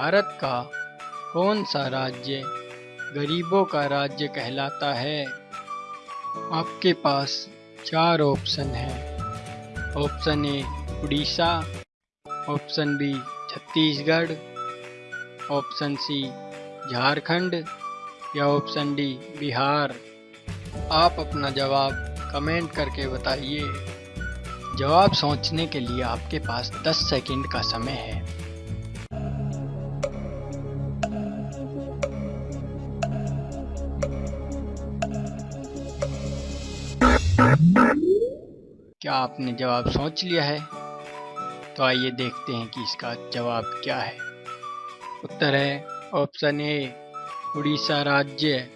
भारत का कौन सा राज्य गरीबों का राज्य कहलाता है? आपके पास चार ऑप्शन हैं। Option A, Orissa. Option B, Chhattisgarh. Option C, Jharkhand. या ऑप्शन डी, बिहार। आप अपना जवाब कमेंट करके बताइए। जवाब सोचने के लिए आपके पास 10 सेकंड का समय है। क्या आपने जवाब सोच लिया है? तो आइए देखते हैं कि इसका जवाब क्या है। उत्तर है ऑप्शन ए उड़ीसा राज्य।